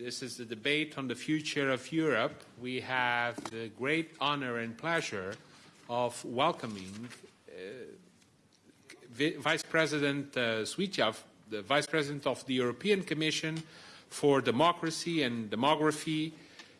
this is the debate on the future of Europe. We have the great honor and pleasure of welcoming uh, Vice President uh, the Vice President of the European Commission for Democracy and Demography.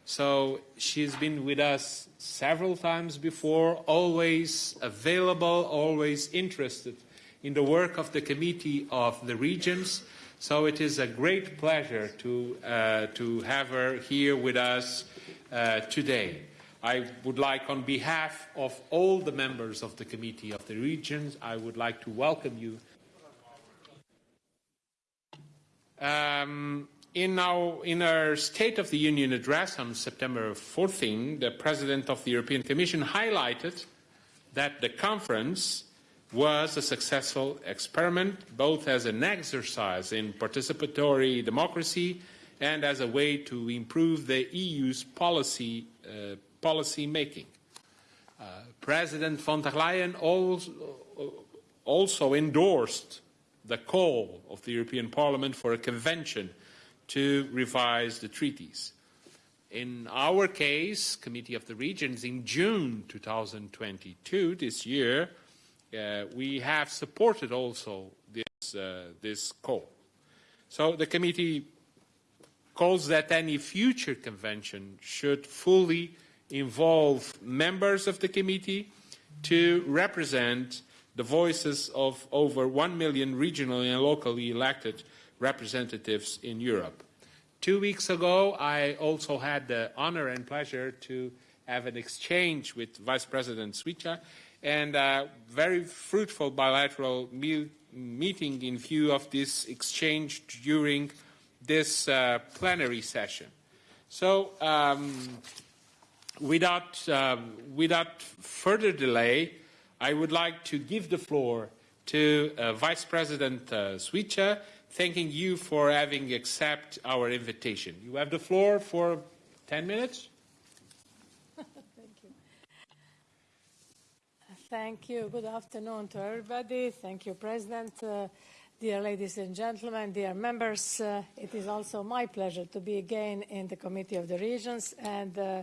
So she's been with us several times before, always available, always interested in the work of the Committee of the Regions. So it is a great pleasure to, uh, to have her here with us uh, today. I would like, on behalf of all the members of the Committee of the Regions, I would like to welcome you. Um, in, our, in our State of the Union address on September 14, the President of the European Commission highlighted that the conference was a successful experiment, both as an exercise in participatory democracy and as a way to improve the EU's policy, uh, policy making. Uh, President von der Leyen also, also endorsed the call of the European Parliament for a convention to revise the treaties. In our case, Committee of the Regions, in June 2022, this year, uh, we have supported also this, uh, this call. So the committee calls that any future convention should fully involve members of the committee to represent the voices of over 1 million regionally and locally elected representatives in Europe. Two weeks ago, I also had the honor and pleasure to have an exchange with Vice President Suica and a very fruitful bilateral me meeting in view of this exchange during this uh, plenary session. So um, without, um, without further delay, I would like to give the floor to uh, Vice President uh, thanking you for having accepted our invitation. You have the floor for 10 minutes. Thank you. Good afternoon to everybody. Thank you, President. Uh, dear ladies and gentlemen, dear members, uh, it is also my pleasure to be again in the Committee of the Regions. And uh,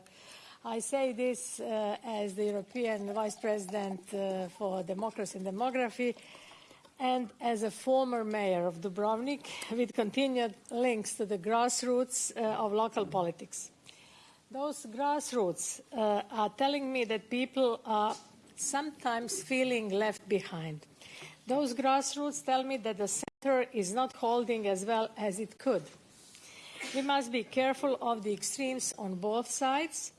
I say this uh, as the European Vice President uh, for Democracy and Demography and as a former mayor of Dubrovnik with continued links to the grassroots uh, of local politics. Those grassroots are telling me that people are sometimes feeling left behind. Those grassroots tell me that the center is not holding as well as it could. We must be careful of the extremes on both sides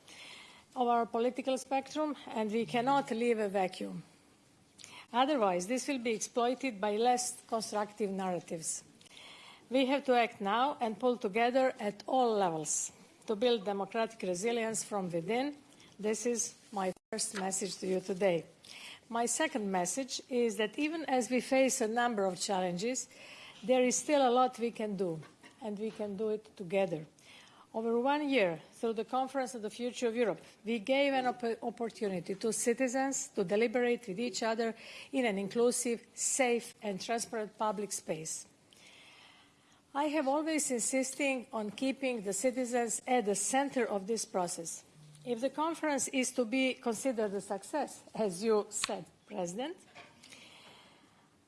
of our political spectrum, and we cannot leave a vacuum. Otherwise, this will be exploited by less constructive narratives. We have to act now and pull together at all levels to build democratic resilience from within. This is my first message to you today. My second message is that even as we face a number of challenges, there is still a lot we can do, and we can do it together. Over one year, through the Conference on the Future of Europe, we gave an op opportunity to citizens to deliberate with each other in an inclusive, safe and transparent public space. I have always insisted on keeping the citizens at the center of this process. If the conference is to be considered a success, as you said, President,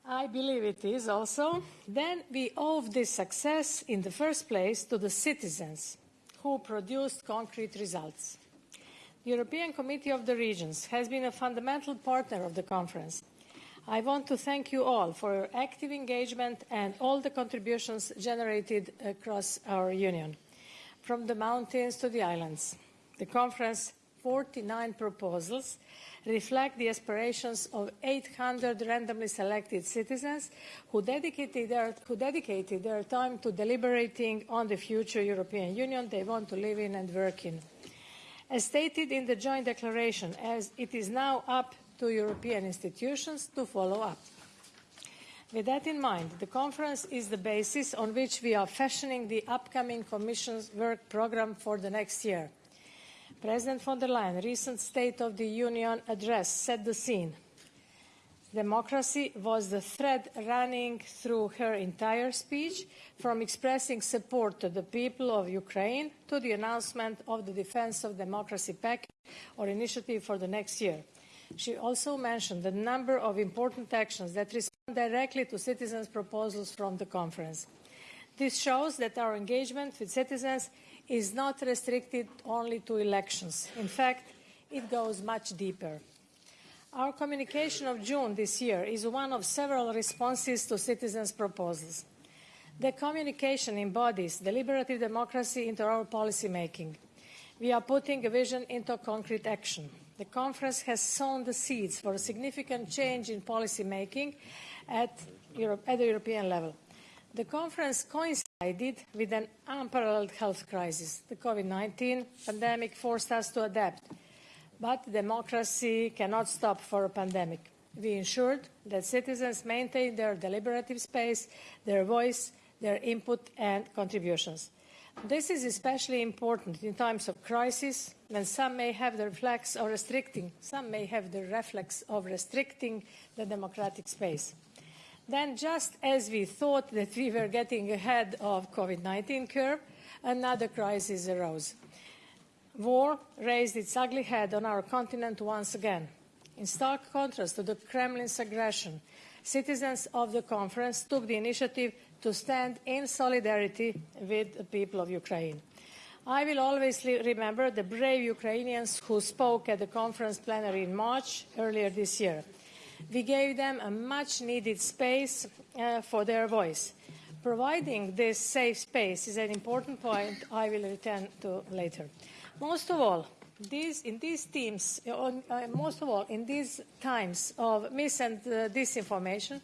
I believe it is also, then we owe this success in the first place to the citizens who produced concrete results. The European Committee of the Regions has been a fundamental partner of the conference. I want to thank you all for your active engagement and all the contributions generated across our Union, from the mountains to the islands. The conference 49 proposals reflect the aspirations of 800 randomly selected citizens who dedicated, their, who dedicated their time to deliberating on the future European Union they want to live in and work in. As stated in the joint declaration, as it is now up to European institutions to follow up. With that in mind, the conference is the basis on which we are fashioning the upcoming Commission's work programme for the next year. President von der Leyen's recent State of the Union address set the scene. Democracy was the thread running through her entire speech, from expressing support to the people of Ukraine to the announcement of the Defense of Democracy package or initiative for the next year. She also mentioned the number of important actions that respond directly to citizens' proposals from the conference. This shows that our engagement with citizens is not restricted only to elections. In fact, it goes much deeper. Our communication of June this year is one of several responses to citizens' proposals. The communication embodies deliberative democracy into our policy making. We are putting a vision into concrete action. The conference has sown the seeds for a significant change in policy making at, Europe, at the European level. The conference coincided with an unparalleled health crisis. The COVID 19 pandemic forced us to adapt but democracy cannot stop for a pandemic. We ensured that citizens maintain their deliberative space, their voice, their input and contributions. This is especially important in times of crisis when some may have the reflex of restricting, some may have the reflex of restricting the democratic space. Then, just as we thought that we were getting ahead of COVID-19 curve, another crisis arose. War raised its ugly head on our continent once again. In stark contrast to the Kremlin's aggression, citizens of the conference took the initiative to stand in solidarity with the people of Ukraine. I will always remember the brave Ukrainians who spoke at the conference plenary in March earlier this year. We gave them a much needed space uh, for their voice. Providing this safe space is an important point I will return to later. Most of all, these, in these teams, uh, most of all, in these times of mis and uh, disinformation,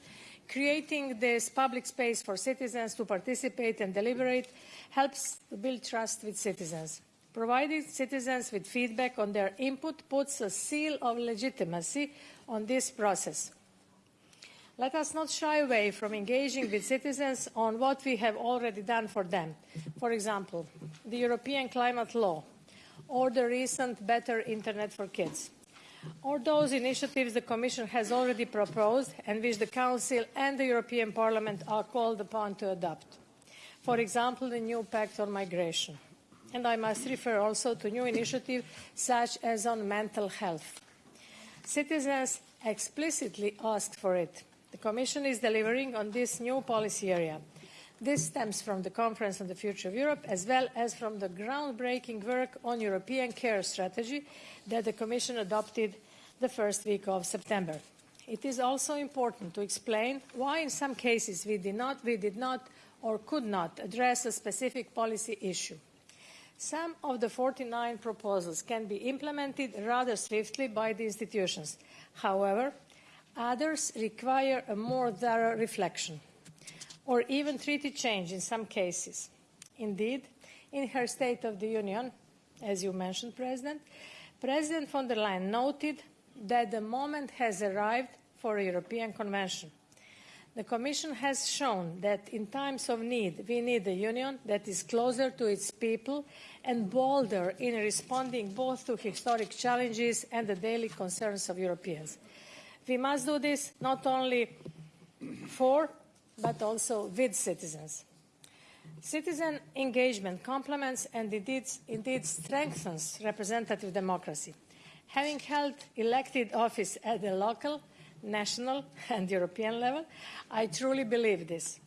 creating this public space for citizens to participate and deliberate helps to build trust with citizens. Providing citizens with feedback on their input puts a seal of legitimacy on this process. Let us not shy away from engaging with citizens on what we have already done for them. For example, the European climate law or the recent Better Internet for Kids, or those initiatives the Commission has already proposed and which the Council and the European Parliament are called upon to adopt. For example, the new Pact on Migration. And I must refer also to new initiatives such as on mental health. Citizens explicitly asked for it. The Commission is delivering on this new policy area. This stems from the Conference on the Future of Europe as well as from the groundbreaking work on European care strategy that the Commission adopted the first week of September. It is also important to explain why in some cases we did not, we did not or could not address a specific policy issue. Some of the 49 proposals can be implemented rather swiftly by the institutions. However, others require a more thorough reflection or even treaty change in some cases. Indeed, in her State of the Union, as you mentioned, President, President von der Leyen noted that the moment has arrived for a European Convention. The Commission has shown that in times of need, we need a union that is closer to its people and bolder in responding both to historic challenges and the daily concerns of Europeans. We must do this not only for but also with citizens. Citizen engagement complements and indeed, indeed strengthens representative democracy. Having held elected office at the local, national and European level, I truly believe this.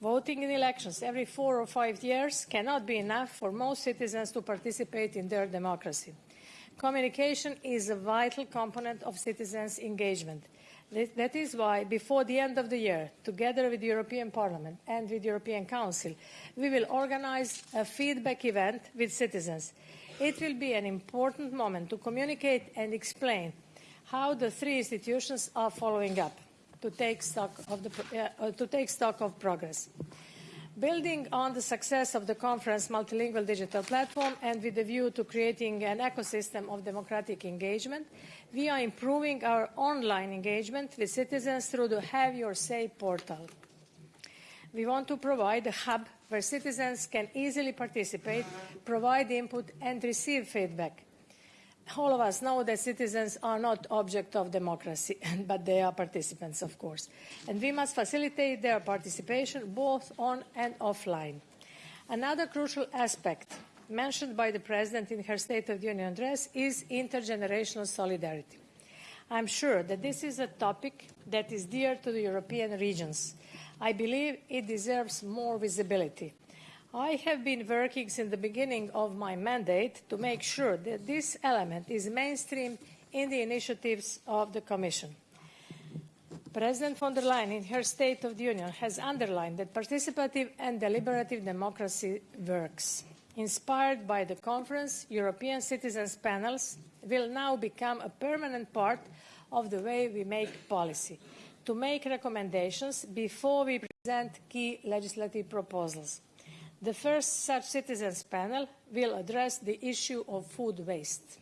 Voting in elections every four or five years cannot be enough for most citizens to participate in their democracy. Communication is a vital component of citizens' engagement. That is why, before the end of the year, together with the European Parliament and with the European Council, we will organise a feedback event with citizens. It will be an important moment to communicate and explain how the three institutions are following up to take stock of, the, uh, to take stock of progress. Building on the success of the conference multilingual digital platform and with a view to creating an ecosystem of democratic engagement, we are improving our online engagement with citizens through the Have Your Say portal. We want to provide a hub where citizens can easily participate, provide input and receive feedback. All of us know that citizens are not object of democracy, but they are participants, of course. And we must facilitate their participation both on and offline. Another crucial aspect mentioned by the President in her State of the Union address is intergenerational solidarity. I'm sure that this is a topic that is dear to the European regions. I believe it deserves more visibility. I have been working since the beginning of my mandate to make sure that this element is mainstream in the initiatives of the Commission. President von der Leyen, in her State of the Union, has underlined that participative and deliberative democracy works. Inspired by the conference, European citizens panels will now become a permanent part of the way we make policy, to make recommendations before we present key legislative proposals. The first such citizens panel will address the issue of food waste.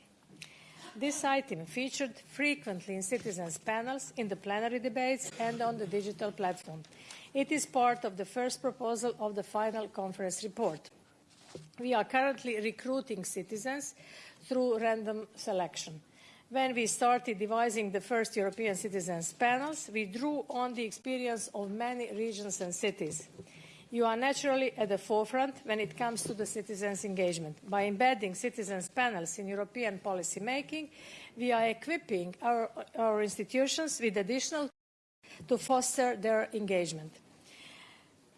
This item featured frequently in citizens panels, in the plenary debates and on the digital platform. It is part of the first proposal of the final conference report. We are currently recruiting citizens through random selection. When we started devising the first European citizens panels, we drew on the experience of many regions and cities. You are naturally at the forefront when it comes to the citizens' engagement. By embedding citizens' panels in European policy making, we are equipping our, our institutions with additional tools to foster their engagement.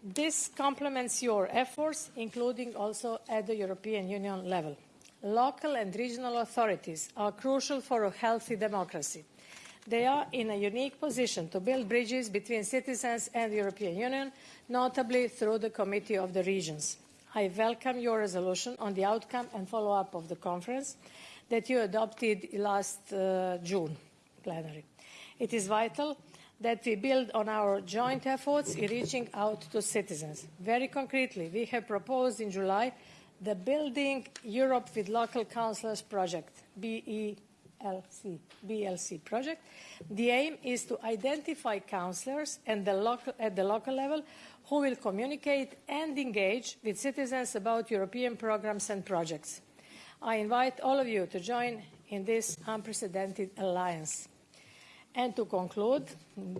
This complements your efforts, including also at the European Union level. Local and regional authorities are crucial for a healthy democracy. They are in a unique position to build bridges between citizens and the European Union, notably through the Committee of the Regions. I welcome your resolution on the outcome and follow-up of the conference that you adopted last uh, June plenary. It is vital that we build on our joint efforts in reaching out to citizens. Very concretely, we have proposed in July the Building Europe with Local Councillors project, BELC, BLC project. The aim is to identify councillors the, local, at the local level who will communicate and engage with citizens about European programs and projects. I invite all of you to join in this unprecedented alliance. And to conclude,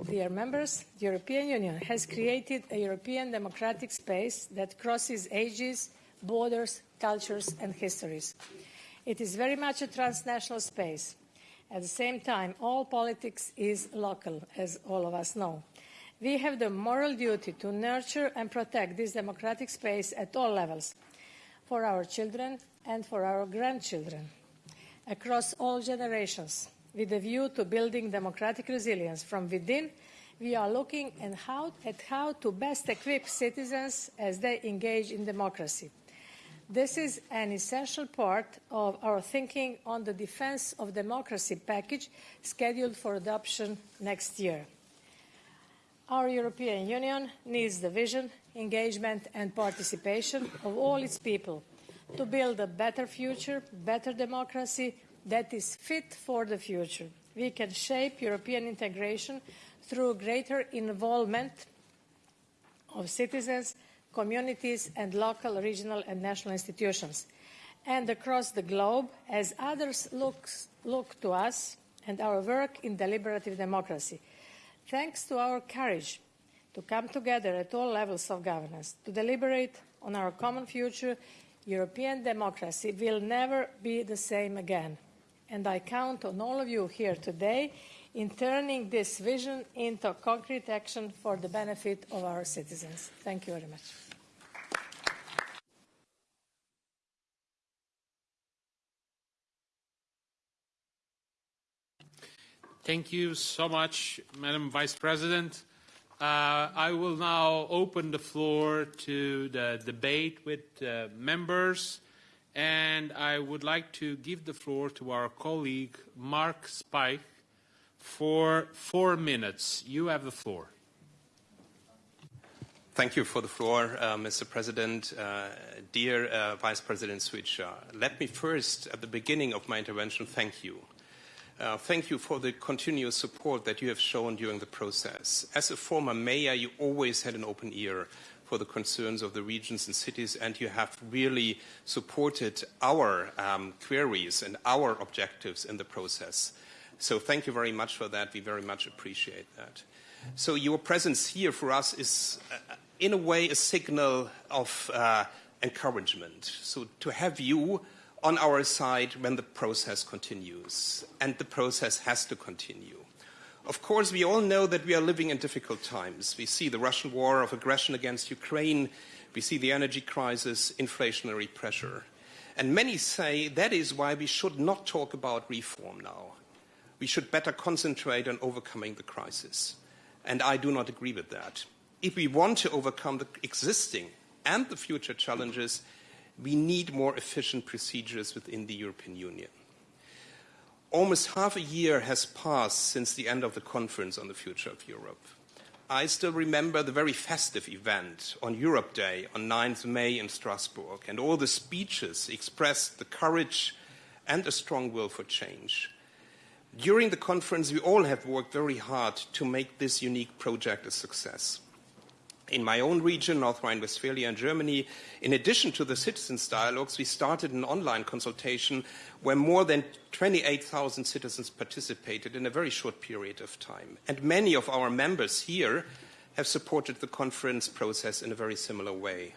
dear members, the European Union has created a European democratic space that crosses ages, borders, cultures and histories. It is very much a transnational space. At the same time, all politics is local, as all of us know. We have the moral duty to nurture and protect this democratic space at all levels, for our children and for our grandchildren, across all generations, with a view to building democratic resilience from within we are looking at how, at how to best equip citizens as they engage in democracy. This is an essential part of our thinking on the Defence of Democracy package scheduled for adoption next year. Our European Union needs the vision, engagement and participation of all its people to build a better future, better democracy that is fit for the future. We can shape European integration through greater involvement of citizens communities and local, regional and national institutions. And across the globe, as others look, look to us and our work in deliberative democracy. Thanks to our courage to come together at all levels of governance, to deliberate on our common future, European democracy will never be the same again. And I count on all of you here today in turning this vision into concrete action for the benefit of our citizens. Thank you very much. Thank you so much, Madam Vice President. Uh, I will now open the floor to the debate with uh, members, and I would like to give the floor to our colleague, Mark Speich, for four minutes. You have the floor. Thank you for the floor, uh, Mr. President. Uh, dear uh, Vice President Suica, let me first, at the beginning of my intervention, thank you. Uh, thank you for the continuous support that you have shown during the process. As a former mayor, you always had an open ear for the concerns of the regions and cities, and you have really supported our um, queries and our objectives in the process. So thank you very much for that. We very much appreciate that. So your presence here for us is, uh, in a way, a signal of uh, encouragement. So to have you on our side when the process continues, and the process has to continue. Of course, we all know that we are living in difficult times. We see the Russian war of aggression against Ukraine, we see the energy crisis, inflationary pressure. And many say that is why we should not talk about reform now. We should better concentrate on overcoming the crisis. And I do not agree with that. If we want to overcome the existing and the future challenges, we need more efficient procedures within the European Union. Almost half a year has passed since the end of the conference on the future of Europe. I still remember the very festive event on Europe Day on 9th May in Strasbourg, and all the speeches expressed the courage and a strong will for change. During the conference, we all have worked very hard to make this unique project a success. In my own region, North Rhine-Westphalia and Germany, in addition to the citizens' dialogues, we started an online consultation where more than 28,000 citizens participated in a very short period of time. And many of our members here have supported the conference process in a very similar way.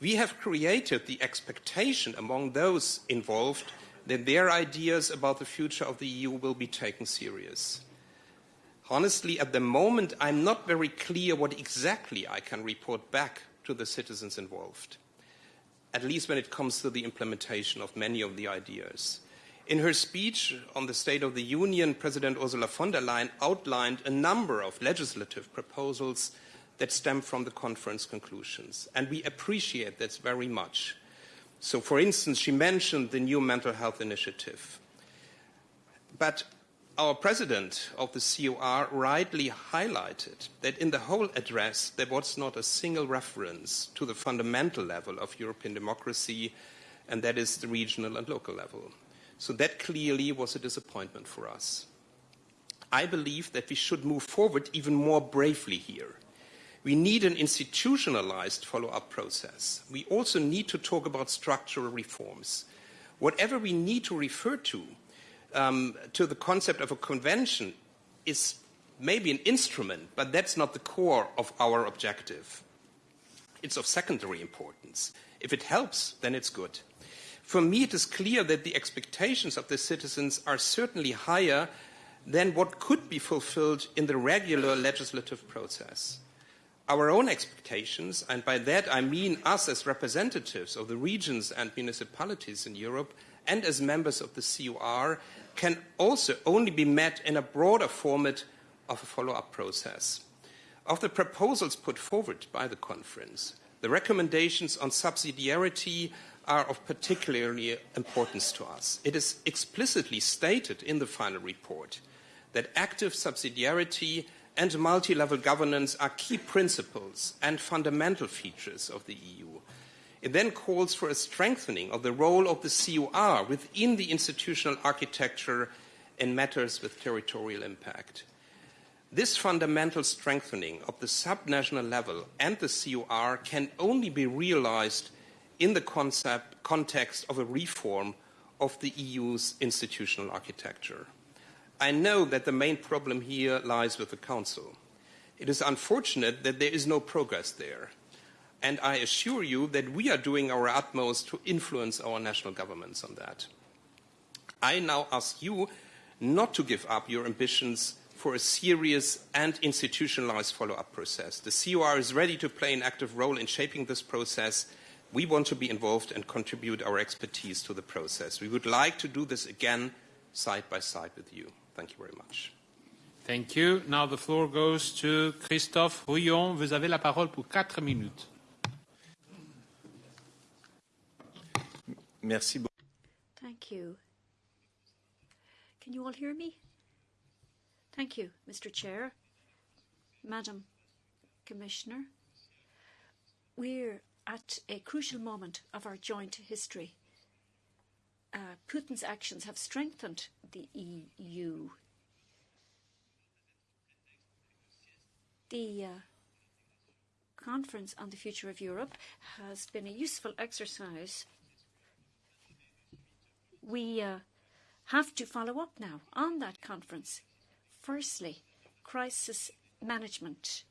We have created the expectation among those involved that their ideas about the future of the EU will be taken serious. Honestly, at the moment, I'm not very clear what exactly I can report back to the citizens involved, at least when it comes to the implementation of many of the ideas. In her speech on the State of the Union, President Ursula von der Leyen outlined a number of legislative proposals that stem from the conference conclusions, and we appreciate that very much. So, for instance, she mentioned the new mental health initiative. But our president of the COR rightly highlighted that in the whole address there was not a single reference to the fundamental level of European democracy, and that is the regional and local level. So that clearly was a disappointment for us. I believe that we should move forward even more bravely here. We need an institutionalized follow-up process. We also need to talk about structural reforms. Whatever we need to refer to um, to the concept of a convention is maybe an instrument, but that's not the core of our objective. It's of secondary importance. If it helps, then it's good. For me, it is clear that the expectations of the citizens are certainly higher than what could be fulfilled in the regular legislative process. Our own expectations, and by that I mean us as representatives of the regions and municipalities in Europe and as members of the CUR, can also only be met in a broader format of a follow-up process. Of the proposals put forward by the conference, the recommendations on subsidiarity are of particularly importance to us. It is explicitly stated in the final report that active subsidiarity and multi-level governance are key principles and fundamental features of the EU. It then calls for a strengthening of the role of the CUR within the institutional architecture in matters with territorial impact. This fundamental strengthening of the subnational level and the CUR can only be realized in the concept, context of a reform of the EU's institutional architecture. I know that the main problem here lies with the Council. It is unfortunate that there is no progress there and I assure you that we are doing our utmost to influence our national governments on that. I now ask you not to give up your ambitions for a serious and institutionalized follow-up process. The COR is ready to play an active role in shaping this process. We want to be involved and contribute our expertise to the process. We would like to do this again side by side with you. Thank you very much. Thank you. Now the floor goes to Christophe Rouillon. Vous avez la parole pour quatre minutes. Merci beaucoup. Thank you. Can you all hear me? Thank you, Mr. Chair, Madam Commissioner. We're at a crucial moment of our joint history. Uh, Putin's actions have strengthened the EU. The uh, Conference on the Future of Europe has been a useful exercise. We uh, have to follow up now on that conference. Firstly, crisis management.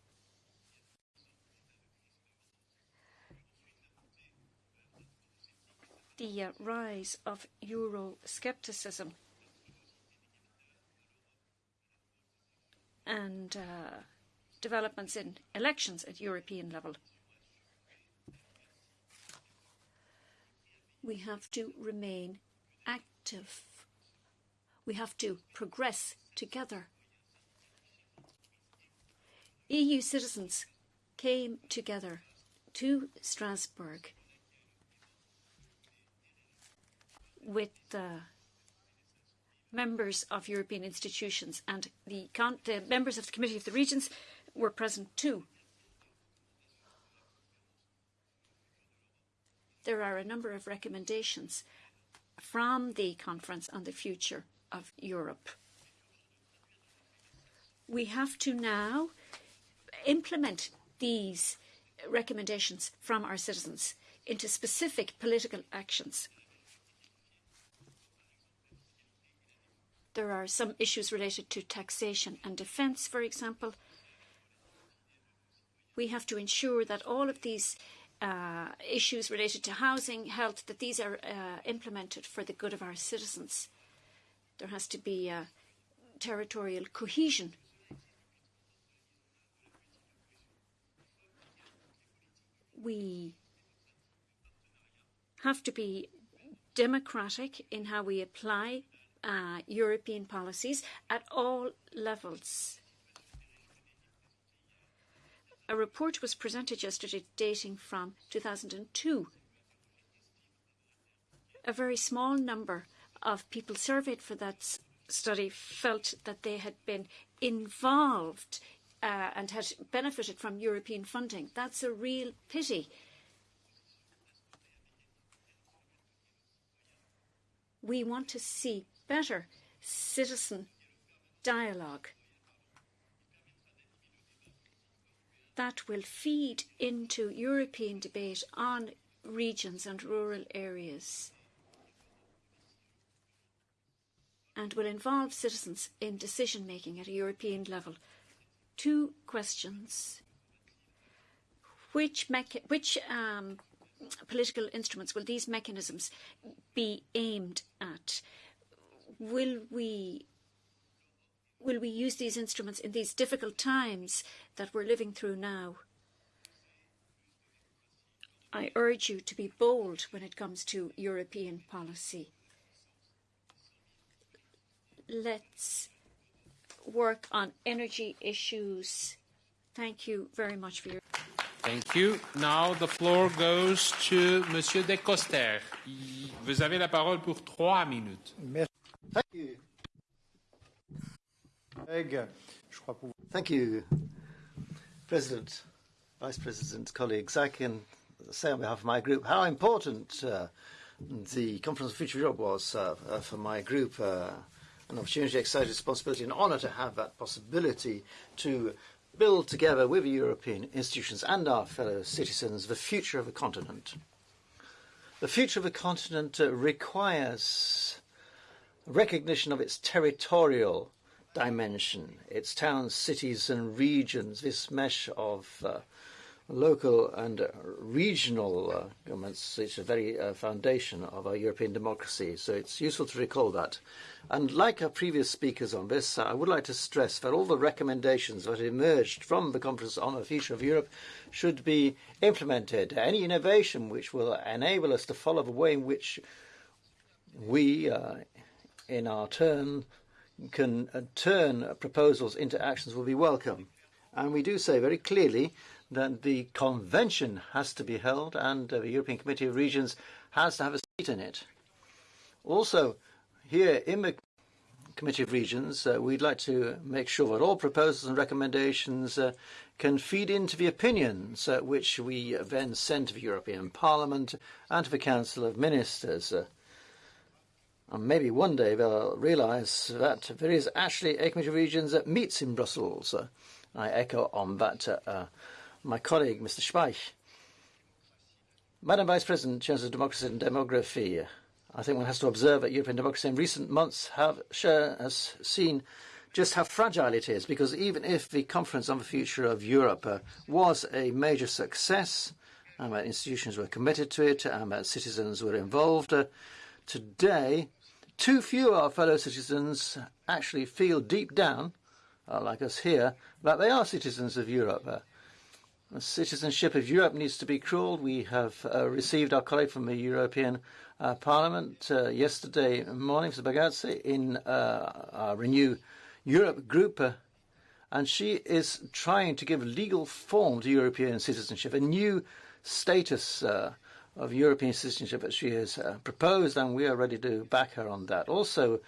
The uh, rise of Euroscepticism and uh, developments in elections at European level. We have to remain active. We have to progress together. EU citizens came together to Strasbourg with members of European institutions and the, the members of the Committee of the Regions were present too. There are a number of recommendations from the Conference on the Future of Europe. We have to now implement these recommendations from our citizens into specific political actions. There are some issues related to taxation and defence, for example. We have to ensure that all of these uh, issues related to housing, health, that these are uh, implemented for the good of our citizens. There has to be uh, territorial cohesion. We have to be democratic in how we apply uh, European policies at all levels. A report was presented yesterday dating from 2002. A very small number of people surveyed for that study felt that they had been involved uh, and had benefited from European funding. That's a real pity. We want to see better citizen dialogue that will feed into European debate on regions and rural areas and will involve citizens in decision making at a European level. Two questions. Which, which um, political instruments will these mechanisms be aimed at? Will we will we use these instruments in these difficult times that we're living through now? I urge you to be bold when it comes to European policy. Let's work on energy issues. Thank you very much for your. Thank you. Now the floor goes to Monsieur Decoster. Vous avez la parole pour trois minutes. Merci. Thank you. Thank you, President, Vice President, colleagues. I can say on behalf of my group how important uh, the Conference of Future Europe was uh, uh, for my group. Uh, an opportunity, exciting responsibility, and honour to have that possibility to build together with the European institutions and our fellow citizens the future of a continent. The future of a continent uh, requires recognition of its territorial dimension, its towns, cities, and regions, this mesh of uh, local and regional uh, governments, it's a very uh, foundation of our European democracy. So it's useful to recall that. And like our previous speakers on this, I would like to stress that all the recommendations that emerged from the Conference on the Future of Europe should be implemented. Any innovation which will enable us to follow the way in which we uh, in our turn can uh, turn proposals into actions will be welcome. And we do say very clearly that the convention has to be held and uh, the European Committee of Regions has to have a seat in it. Also, here in the Committee of Regions, uh, we'd like to make sure that all proposals and recommendations uh, can feed into the opinions uh, which we then send to the European Parliament and to the Council of Ministers. Uh, and maybe one day they'll realise that there is actually a Committee of Regions that meets in Brussels. Uh, I echo on that uh, my colleague, Mr. Speich. Madam Vice President, in of democracy and demography, I think one has to observe that European democracy in recent months have has seen just how fragile it is, because even if the Conference on the Future of Europe uh, was a major success, and that institutions were committed to it, and that citizens were involved, uh, today, too few of our fellow citizens actually feel deep down, uh, like us here, that they are citizens of Europe. Uh, the citizenship of Europe needs to be crawled. We have uh, received our colleague from the European uh, Parliament uh, yesterday morning, Mr. Bagazzi, in uh, our Renew Europe group, uh, and she is trying to give legal form to European citizenship, a new status uh, of European citizenship that she has uh, proposed, and we are ready to back her on that. Also,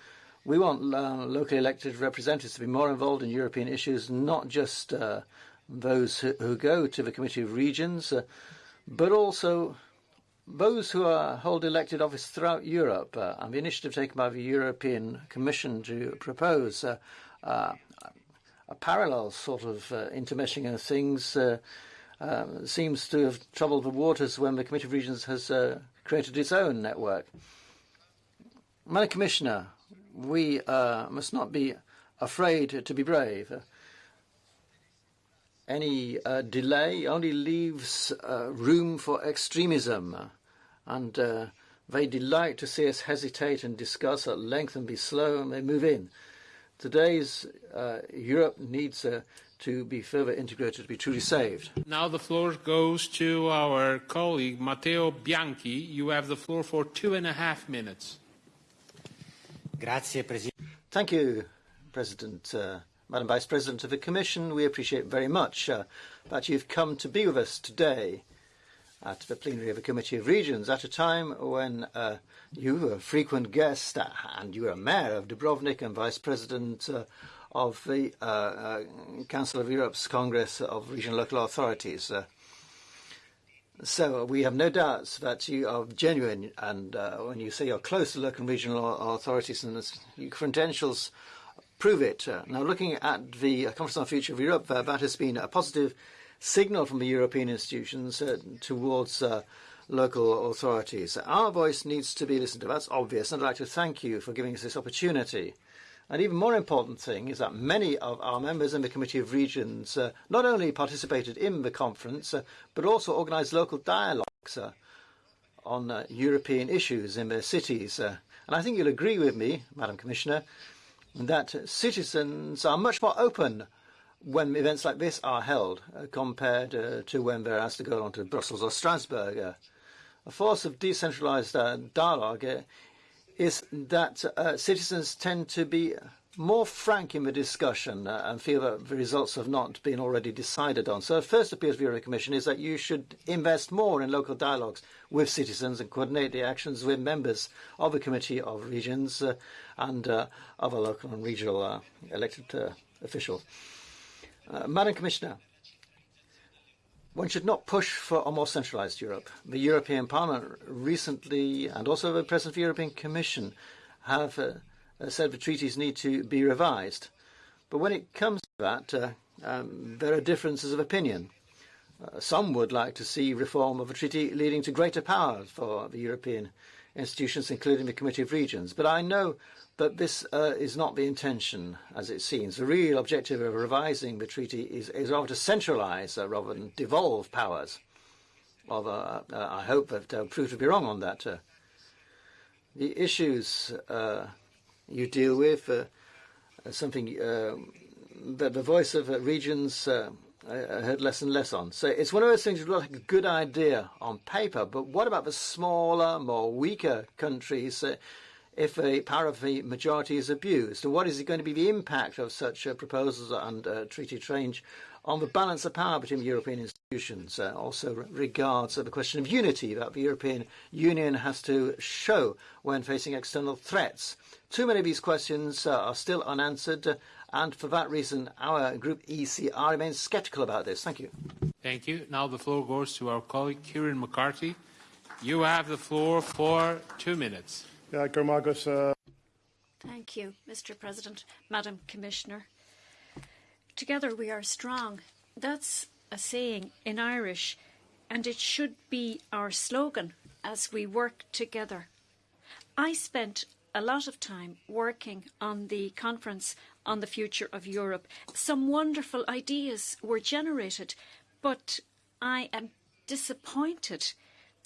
we want uh, locally elected representatives to be more involved in European issues, not just uh, those who, who, go to the Committee of Regions, uh, but also those who are, hold elected office throughout Europe. Uh, and the initiative taken by the European Commission to propose uh, a parallel sort of intermeshing of things uh, seems to have troubled the waters when the Committee of Regions has uh, created its own network. Madam Commissioner, we uh, must not be afraid to be brave. Any uh, delay only leaves uh, room for extremism, and uh, they delight to see us hesitate and discuss at length and be slow, and they move in. Today's uh, Europe needs uh, to be further integrated to be truly saved. Now the floor goes to our colleague Matteo Bianchi. You have the floor for two and a half minutes. Grazie, President. Thank you, President. Uh, Madam Vice President of the Commission, we appreciate very much uh, that you've come to be with us today at the plenary of the Committee of Regions at a time when uh, you were a frequent guest and you were a mayor of Dubrovnik and vice president uh, of the uh, uh, Council of Europe's Congress of Regional Local Authorities. Uh, so we have no doubts that you are genuine and uh, when you say you're close to local and regional authorities and your credentials prove it. Uh, now looking at the Conference on the Future of Europe, uh, that has been a positive signal from the European institutions uh, towards uh, local authorities. Our voice needs to be listened to. That's obvious. And I'd like to thank you for giving us this opportunity. An even more important thing is that many of our members in the Committee of Regions uh, not only participated in the conference, uh, but also organised local dialogues uh, on uh, European issues in their cities. and I think you'll agree with me, Madam Commissioner, that citizens are much more open when events like this are held uh, compared uh, to when they're asked to go on to Brussels or Strasbourg. Uh, a force of decentralized uh, dialogue uh, is that uh, citizens tend to be more frank in the discussion and feel that the results have not been already decided on. So the first appeal to the European Commission is that you should invest more in local dialogues with citizens and coordinate the actions with members of the Committee of Regions and other local and regional elected officials. Uh, Madam Commissioner, one should not push for a more centralised Europe. The European Parliament recently, and also the President of the European Commission, have uh, uh, said the treaties need to be revised. But when it comes to that, uh, um, there are differences of opinion. Uh, some would like to see reform of a treaty leading to greater power for the European institutions, including the Committee of Regions. But I know But this uh, is not the intention, as it seems. The real objective of revising the treaty is, is rather to centralise uh, rather than devolve powers. Although uh, I hope that I'll prove to be wrong on that. Uh, the issues uh, you deal with uh, something uh, that the voice of uh, regions uh, I heard less and less on. So it's one of those things that look like a good idea on paper, but what about the smaller, more weaker countries? Uh, if a power of the majority is abused? And what is going to be the impact of such uh, proposals and uh, treaty change on the balance of power between European institutions? Uh, also regards the question of unity that the European Union has to show when facing external threats. Too many of these questions uh, are still unanswered, uh, and for that reason, our group ECR remains sceptical about this. Thank you. Thank you. Now the floor goes to our colleague Kieran McCarthy. You have the floor for two minutes. Uh... Thank you, Mr. President, Madam Commissioner. Together we are strong. That's a saying in Irish, and it should be our slogan as we work together. I spent a lot of time working on the conference on the future of Europe. Some wonderful ideas were generated, but I am disappointed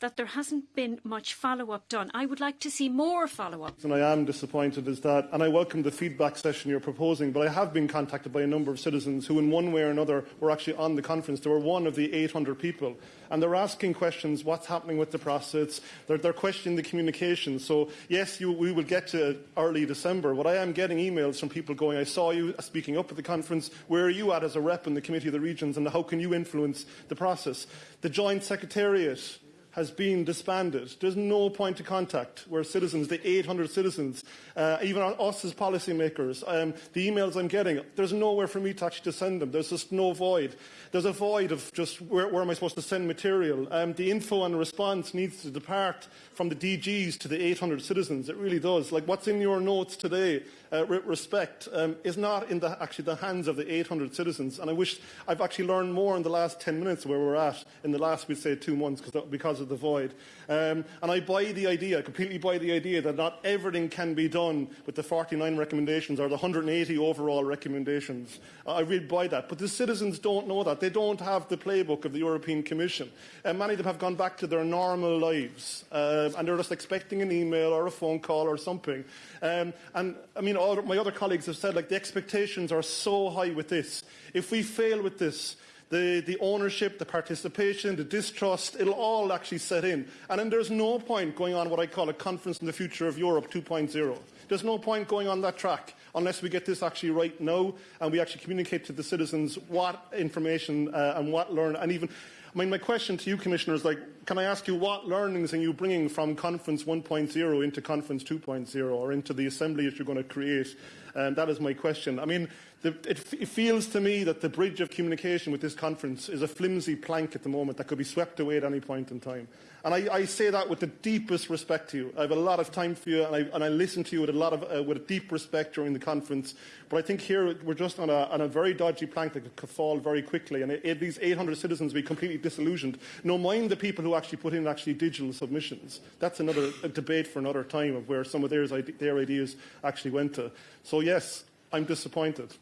that there hasn't been much follow-up done. I would like to see more follow-up. And I am disappointed is that, and I welcome the feedback session you're proposing, but I have been contacted by a number of citizens who in one way or another were actually on the conference. They were one of the 800 people. And they're asking questions, what's happening with the process? They're, they're questioning the communication. So yes, you, we will get to early December, but I am getting emails from people going, I saw you speaking up at the conference. Where are you at as a rep in the Committee of the Regions and how can you influence the process? The Joint Secretariat has been disbanded. There's no point of contact where citizens, the 800 citizens, uh, even us as policymakers, um, the emails I'm getting, there's nowhere for me to actually send them. There's just no void. There's a void of just where, where am I supposed to send material. Um, the info and response needs to depart from the DGs to the 800 citizens. It really does. Like what's in your notes today, uh, respect, um, is not in the, actually the hands of the 800 citizens. And I wish I've actually learned more in the last 10 minutes where we're at in the last, we'd say, two months because of the void. Um, and I buy the idea, completely buy the idea that not everything can be done with the 49 recommendations or the 180 overall recommendations. I really buy that. But the citizens don't know that. They don't have the playbook of the European Commission. And many of them have gone back to their normal lives. Uh, and they're just expecting an email or a phone call or something. Um, and I mean, all my other colleagues have said, like, the expectations are so high with this. If we fail with this, the, the ownership, the participation, the distrust, it'll all actually set in. And then there's no point going on what I call a conference in the future of Europe 2.0. There's no point going on that track unless we get this actually right now and we actually communicate to the citizens what information uh, and what learn and even Mean, my question to you, Commissioner, is like, can I ask you what learnings are you bringing from Conference 1.0 into Conference 2.0 or into the assembly that you're going to create? And that is my question. I mean, the, it, it, feels to me that the bridge of communication with this conference is a flimsy plank at the moment that could be swept away at any point in time. And I, I say that with the deepest respect to you. I have a lot of time for you, and I, and I listen to you with a lot of uh, with a deep respect during the conference. But I think here we're just on a, on a very dodgy plank that could fall very quickly, and it, it, these 800 citizens will be completely disillusioned. No mind the people who actually put in actually digital submissions. That's another debate for another time of where some of their, their ideas actually went to. So yes, I'm disappointed.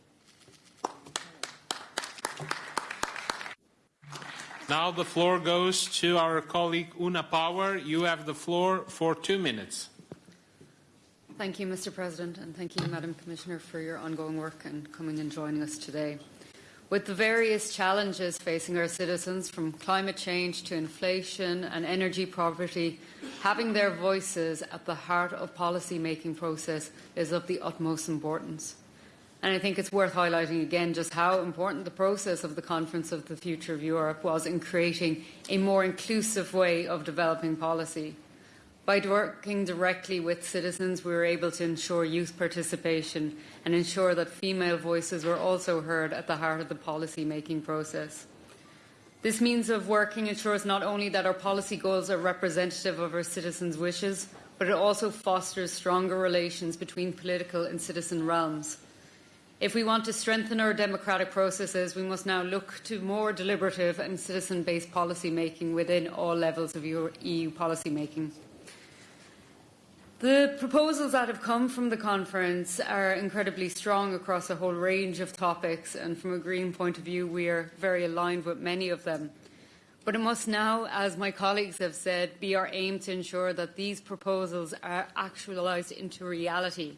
Now the floor goes to our colleague Una Power. You have the floor for two minutes. Thank you, Mr. President, and thank you, Madam Commissioner, for your ongoing work and coming and joining us today. With the various challenges facing our citizens, from climate change to inflation and energy poverty, having their voices at the heart of policy-making process is of the utmost importance. And I think it's worth highlighting again just how important the process of the Conference of the Future of Europe was in creating a more inclusive way of developing policy. By working directly with citizens, we were able to ensure youth participation and ensure that female voices were also heard at the heart of the policy making process. This means of working ensures not only that our policy goals are representative of our citizens' wishes, but it also fosters stronger relations between political and citizen realms. If we want to strengthen our democratic processes, we must now look to more deliberative and citizen-based policymaking within all levels of EU policymaking. The proposals that have come from the conference are incredibly strong across a whole range of topics, and from a Green point of view, we are very aligned with many of them. But it must now, as my colleagues have said, be our aim to ensure that these proposals are actualised into reality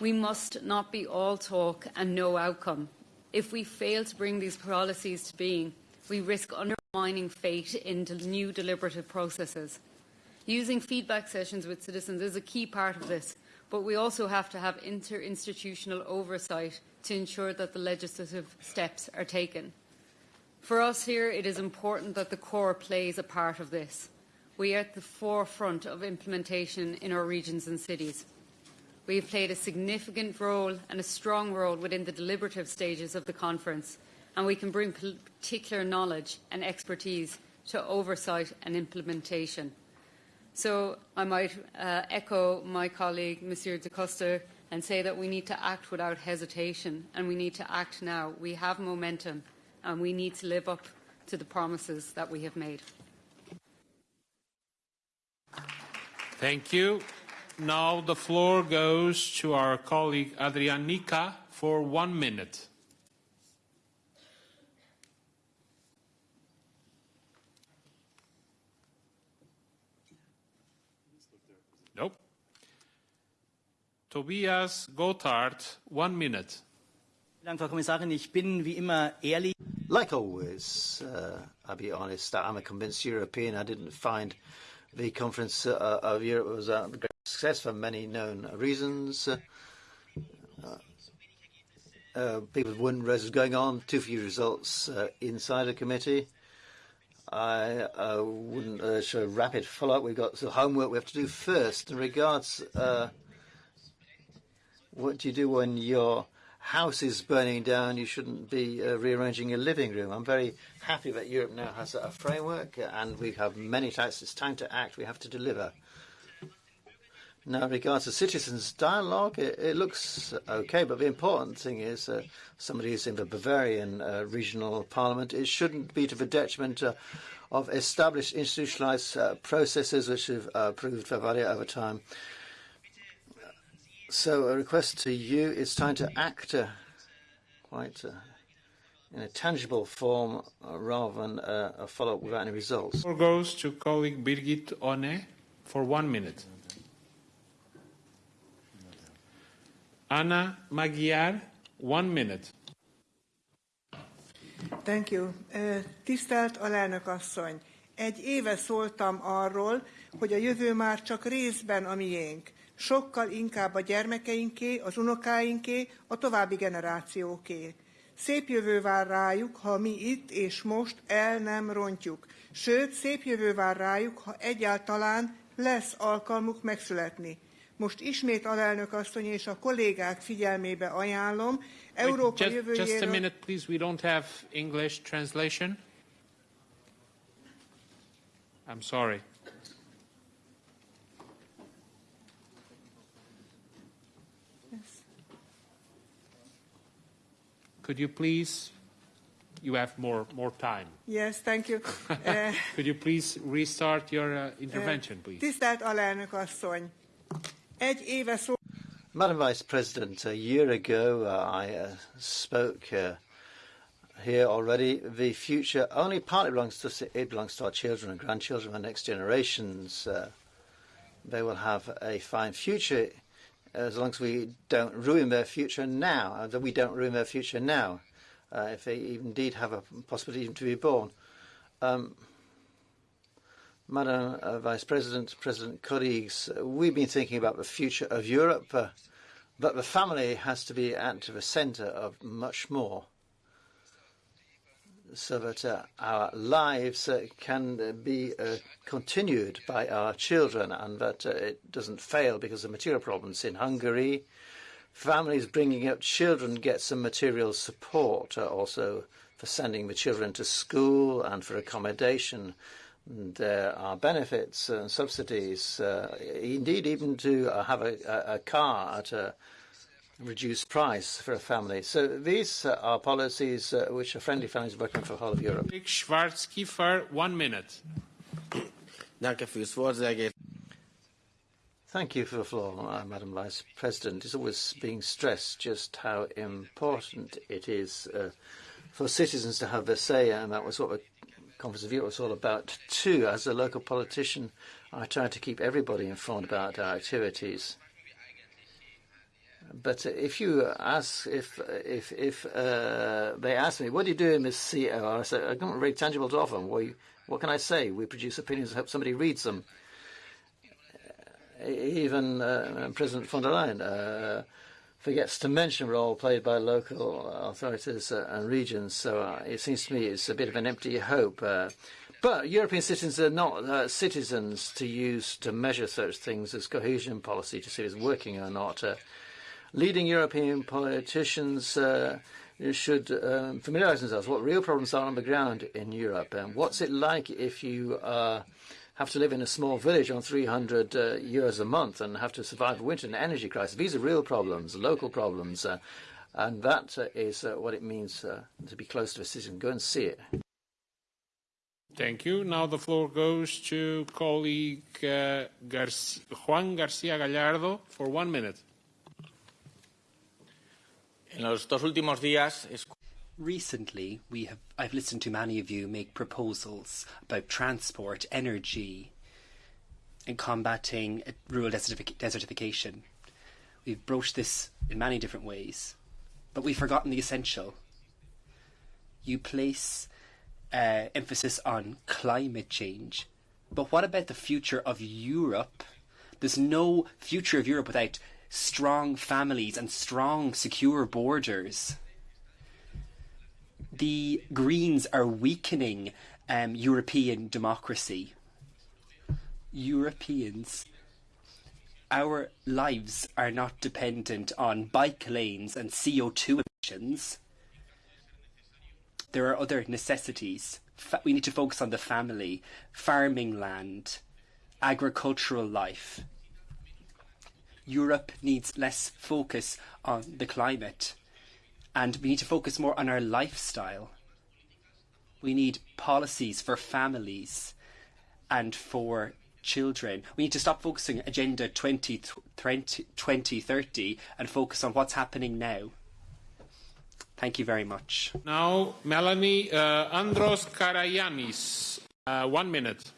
we must not be all talk and no outcome. If we fail to bring these policies to being, we risk undermining faith in new deliberative processes. Using feedback sessions with citizens is a key part of this, but we also have to have interinstitutional oversight to ensure that the legislative steps are taken. For us here, it is important that the core plays a part of this. We are at the forefront of implementation in our regions and cities. We have played a significant role and a strong role within the deliberative stages of the conference, and we can bring particular knowledge and expertise to oversight and implementation. So I might uh, echo my colleague, Monsieur Decoster, and say that we need to act without hesitation, and we need to act now. We have momentum, and we need to live up to the promises that we have made. Thank you. Now the floor goes to our colleague Adrian Nika for one minute. Nope. Tobias Gotthardt, one minute. Dank, Frau Kommissarin. Ich bin wie immer ehrlich. Like always, uh, I'll be honest, I'm a convinced European. I didn't find the conference uh, of Europe was a great success for many known reasons. Uh, uh, people wouldn't raise going on, too few results uh, inside a committee. I uh, wouldn't show rapid follow-up. We've got some homework we have to do first. In regards, uh, what do you do when your house is burning down? You shouldn't be uh, rearranging your living room. I'm very happy that Europe now has a framework, and we have many types. It's time to act. We have to deliver. Now, in regards to citizens' dialogue, it, it looks okay, but the important thing is uh, somebody who's in the Bavarian uh, regional parliament, it shouldn't be to the detriment uh, of established institutionalized uh, processes which have uh, proved Bavaria over time. So a request to you, it's time to act uh, quite uh, in a tangible form uh, rather than a follow-up without any results. Floor goes to colleague Birgit Honé for one minute. Anna Magyar, one minute. Thank you. Tisztelt alelnök asszony! Egy éve szóltam arról, hogy a jövő már csak részben a miénk. Sokkal inkább a gyermekeinké, az unokáinké, a további generációké. Szép jövő vár rájuk, ha mi itt és most el nem rontjuk. Sőt, szép jövő vár rájuk, ha egyáltalán lesz alkalmuk megszületni. Most ismét alelnök asszony és a kollégák figyelmébe ajánlom, Európa Wait, just, jövőjéről... just a minute, please. We don't have English translation. I'm sorry. Could you please? You have more more time. Yes, thank you. Uh, Could you please restart your uh, intervention, please? Tisztelt alelnök asszony! Madam Vice President, a year ago uh, I uh, spoke uh, here already. The future only partly belongs to us it belongs to our children and grandchildren, the next generations. Uh, they will have a fine future as long as we don't ruin their future now. Uh, that we don't ruin their future now, uh, if they indeed have a possibility to be born. Um, Madam uh, Vice President, President colleagues, uh, we've been thinking about the future of Europe, uh, but the family has to be at the centre of much more so that uh, our lives uh, can uh, be continued by our children and that it doesn't fail because of material problems. In Hungary, families bringing up children get some material support also for sending the children to school and for accommodation. There are benefits and subsidies, uh, indeed, even to uh, have a, a, a car at a reduced price for a family. So these uh, are policies uh, which are friendly families working for the whole of Europe. Rick Schwarzky for one minute. Danke fürs Wort, sehr geehrte Thank you for the floor, uh, Madam Vice President. It's always being stressed just how important it is uh, for citizens to have their say, and that was what the Conference of Europe was all about too. As a local politician, I try to keep everybody informed about our activities. But if you ask, if if if uh, they ask me, what do you do this CEO? I say, I don't really tangible to offer. Well, what can I say? We produce opinions. Hope somebody reads them. Even uh, President von der Leyen uh, forgets to mention role played by local authorities uh, and regions. So uh, it seems to me it's a bit of an empty hope. Uh, but European citizens are not uh, citizens to use to measure such things as cohesion policy to see if it's working or not. Uh, leading European politicians uh, should um, familiarise themselves with what real problems are on the ground in Europe and what's it like if you uh, have to live in a small village on 300 uh, euros a month and have to survive a winter and energy crisis. These are real problems, local problems. Uh, And that uh, is uh, what it means uh, to be close to a citizen. Go and see it. Thank you. Now the floor goes to colleague uh, Garcia, Juan Garcia Gallardo for one minute. En los dos últimos días Recently, we have, I've listened to many of you make proposals about transport, energy, and combating rural desertification. We've broached this in many different ways, but we've forgotten the essential. You place uh, emphasis on climate change, but what about the future of Europe? There's no future of Europe without strong families and strong, secure borders the Greens are weakening um, European democracy. Europeans, our lives are not dependent on bike lanes and CO2 emissions. There are other necessities. We need to focus on the family, farming land, agricultural life. Europe needs less focus on the climate and we need to focus more on our lifestyle. We need policies for families and for children. We need to stop focusing Agenda 20, 20, 2030 and focus on what's happening now. Thank you very much. Now, Melanie uh, Andros Karayanis, uh, one minute.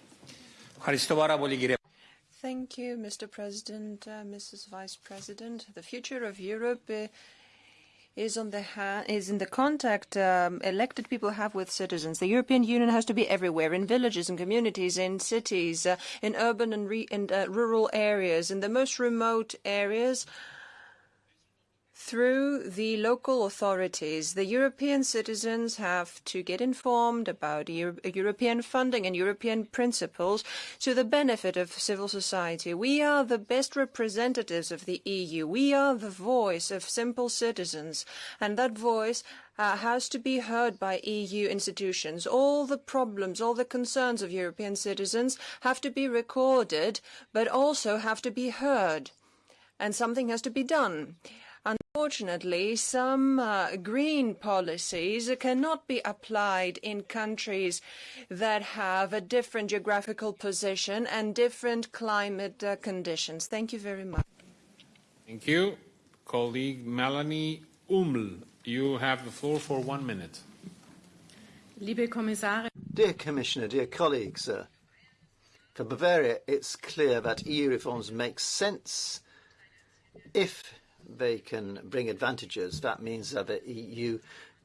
Thank you, Mr. President, uh, Mrs. Vice President. The future of Europe uh, is on the ha- is in the contact um, elected people have with citizens. The European Union has to be everywhere, in villages and communities, in cities, uh, in urban and, re- and uh, rural areas, in the most remote areas through the local authorities. The European citizens have to get informed about Euro European funding and European principles to the benefit of civil society. We are the best representatives of the EU. We are the voice of simple citizens, and that voice uh, has to be heard by EU institutions. All the problems, all the concerns of European citizens have to be recorded, but also have to be heard. And something has to be done. Unfortunately, some uh, green policies cannot be applied in countries that have a different geographical position and different climate uh, conditions. Thank you very much. Thank you. Colleague Melanie Huml, you have the floor for one minute. Liebe Kommissare. Dear Commissioner, dear colleagues, uh, for Bavaria, it's clear that EU reforms make sense if they can bring advantages. That means that the EU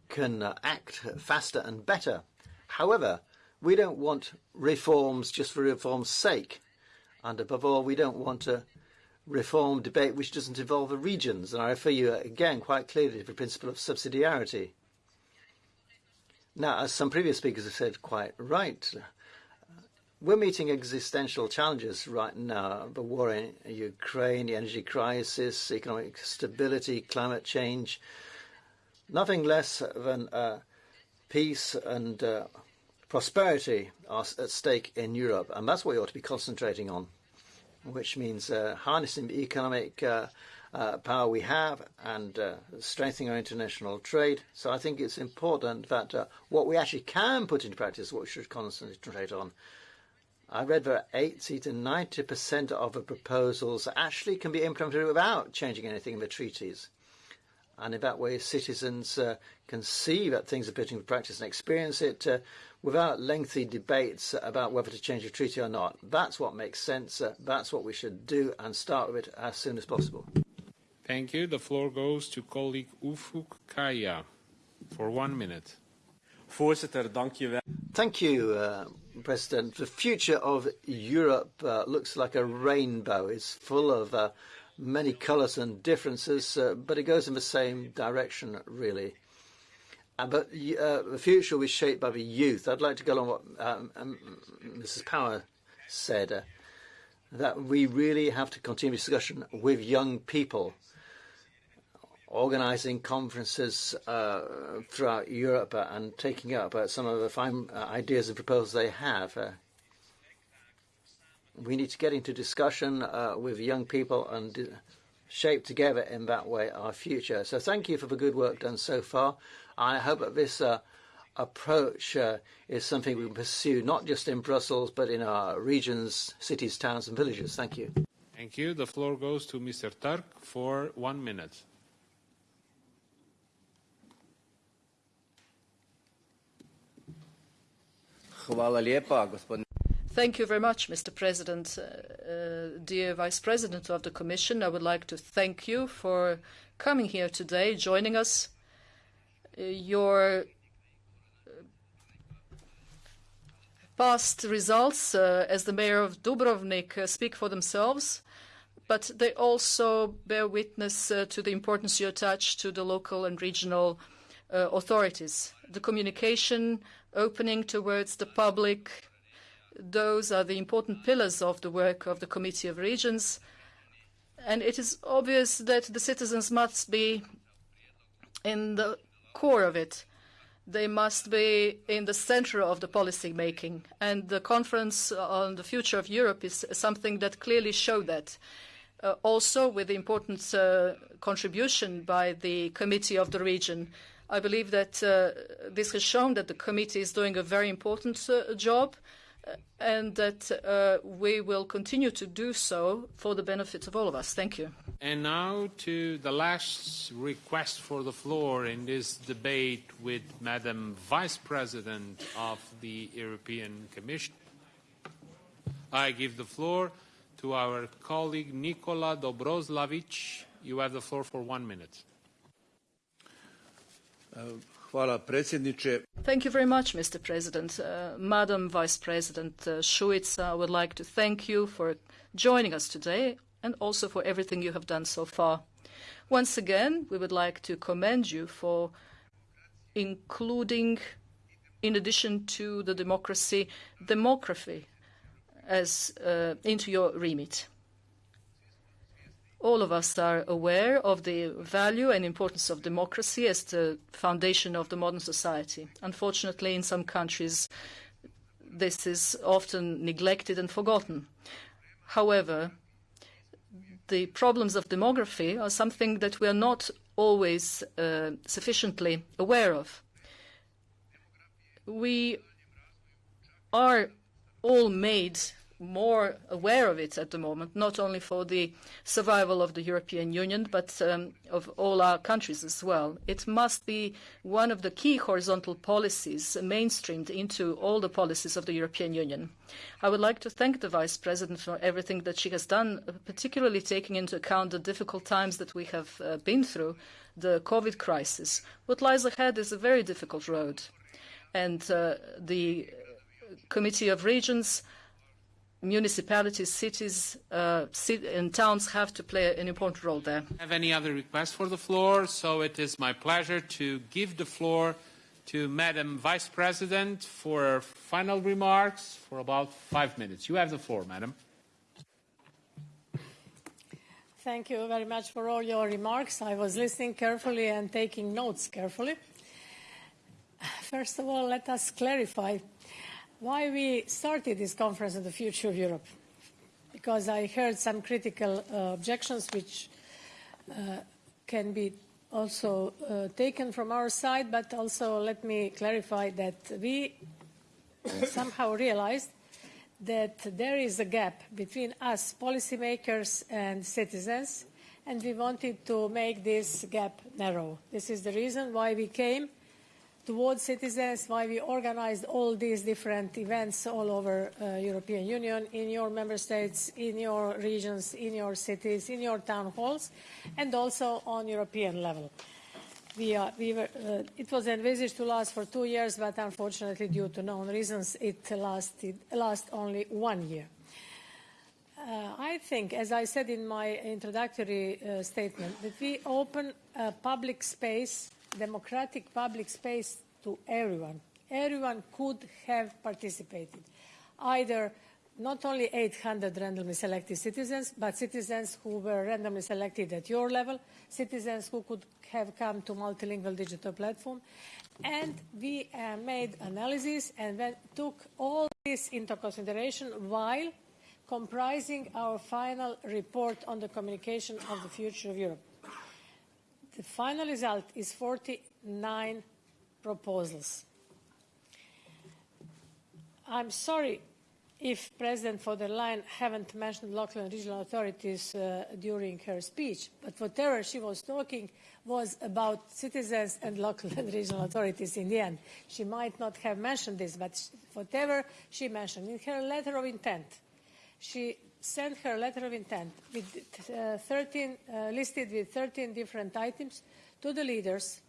can uh, act faster and better. However, we don't want reforms just for reform's sake. And above all, we don't want a reform debate which doesn't involve the regions. And I refer you again quite clearly to the principle of subsidiarity. Now, as some previous speakers have said quite right, we're meeting existential challenges right now the war in Ukraine, the energy crisis, economic stability, climate change. Nothing less than uh, peace and uh, prosperity are at stake in Europe, and that's what we ought to be concentrating on, which means uh, harnessing the economic uh, uh, power we have and uh, strengthening our international trade. So I think it's important that what we actually can put into practice, what we should concentrate on. I read that 80 to 90% of the proposals actually can be implemented without changing anything in the treaties. And in that way, citizens uh, can see that things are put into practice and experience it uh, without lengthy debates about whether to change a treaty or not. That's what makes sense. Uh, that's what we should do and start with it as soon as possible. Thank you. The floor goes to colleague Ufuk Kaya for one minute. Voorzitter, dank je wel. Thank you, uh, President. The future of Europe uh, looks like a rainbow. It's full of uh, many colours and differences, uh, but it goes in the same direction, really. Uh, but uh, the future will be shaped by the youth. I'd like to go on what um, um, Mrs. Power said, uh, that we really have to continue discussion with young people organizing conferences uh, throughout Europe uh, and taking up uh, some of the fine uh, ideas and proposals they have. We need to get into discussion with young people and shape together in that way our future. So thank you for the good work done so far. I hope that this uh, approach uh, is something we pursue not just in Brussels but in our regions, cities, towns and villages. Thank you. Thank you. The floor goes to Mr. Turk for one minute. Thank you very much, Mr. President. Uh, uh, dear Vice President of the Commission, I would like to thank you for coming here today, joining us. Uh, your past results uh, as the mayor of Dubrovnik uh, speak for themselves, but they also bear witness uh, to the importance you attach to the local and regional authorities. The communication, opening towards the public, those are the important pillars of the work of the Committee of Regions. And it is obvious that the citizens must be in the core of it. They must be in the center of the policy making. And the conference on the future of Europe is something that clearly showed that. Uh, also, with the important uh, contribution by the Committee of the Region, I believe that uh, this has shown that the committee is doing a very important uh, job and that uh, we will continue to do so for the benefit of all of us. Thank you. And now to the last request for the floor in this debate with Madam Vice President of the European Commission. I give the floor to our colleague Nikola Dobroslavic. You have the floor for one minute. Thank you very much, Mr. President. Uh, Madam Vice President uh, Šuica, I would like to thank you for joining us today and also for everything you have done so far. Once again, we would like to commend you for including, in addition to the democracy, demography as uh, into your remit. All of us are aware of the value and importance of democracy as the foundation of the modern society. Unfortunately, in some countries, this is often neglected and forgotten. However, the problems of demography are something that we are not always uh, sufficiently aware of. We are all made more aware of it at the moment, not only for the survival of the European Union, but um, of all our countries as well. It must be one of the key horizontal policies mainstreamed into all the policies of the European Union. I would like to thank the Vice President for everything that she has done, particularly taking into account the difficult times that we have uh, been through, the COVID crisis. What lies ahead is a very difficult road. And uh, the Committee of Regions municipalities, cities, uh, and towns have to play an important role there. Have any other requests for the floor? So it is my pleasure to give the floor to Madam Vice President for final remarks for about five minutes. You have the floor, Madam. Thank you very much for all your remarks. I was listening carefully and taking notes carefully. First of all, let us clarify why we started this conference on the future of Europe. Because I heard some critical uh, objections which uh, can be also uh, taken from our side, but also let me clarify that we somehow realized that there is a gap between us policymakers and citizens, and we wanted to make this gap narrow. This is the reason why we came towards citizens, why we organized all these different events all over uh, European Union, in your member states, in your regions, in your cities, in your town halls, and also on European level. We we were, uh, it was envisaged to last for two years, but unfortunately, due to known reasons, it lasted last only one year. Uh, I think, as I said in my introductory uh, statement, that we open a public space democratic public space to everyone. Everyone could have participated, either not only 800 randomly selected citizens, but citizens who were randomly selected at your level, citizens who could have come to multilingual digital platform. And we uh, made analysis and took all this into consideration while comprising our final report on the communication of the future of Europe. The final result is 49 proposals. I'm sorry if President von der Leyen haven't mentioned local and regional authorities uh, during her speech, but whatever she was talking was about citizens and local and regional authorities in the end. She might not have mentioned this, but whatever she mentioned in her letter of intent, she sent her letter of intent with uh, 13, uh, listed with 13 different items to the leaders,